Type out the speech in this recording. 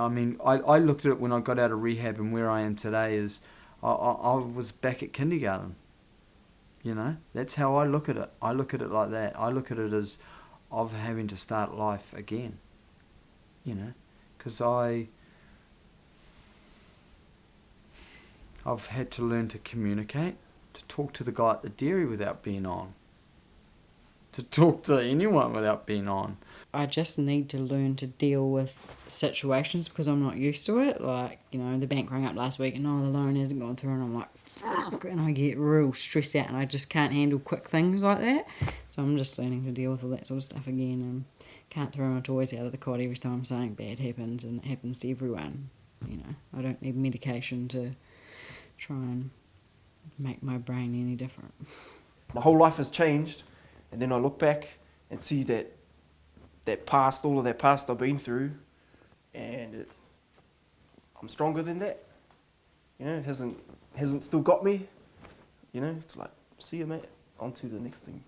I mean, I, I looked at it when I got out of rehab and where I am today is I, I, I was back at kindergarten. You know, that's how I look at it. I look at it like that. I look at it as of having to start life again. You know, because I I've had to learn to communicate, to talk to the guy at the dairy without being on, to talk to anyone without being on. I just need to learn to deal with situations because I'm not used to it. Like, you know, the bank rang up last week and oh, the loan hasn't gone through, and I'm like, fuck, and I get real stressed out and I just can't handle quick things like that. So I'm just learning to deal with all that sort of stuff again and can't throw my toys out of the cot every time something bad happens and it happens to everyone. You know, I don't need medication to try and make my brain any different. My whole life has changed, and then I look back and see that that past, all of that past I've been through, and it, I'm stronger than that. You know, it hasn't hasn't still got me. You know, it's like, see you, mate. On to the next thing.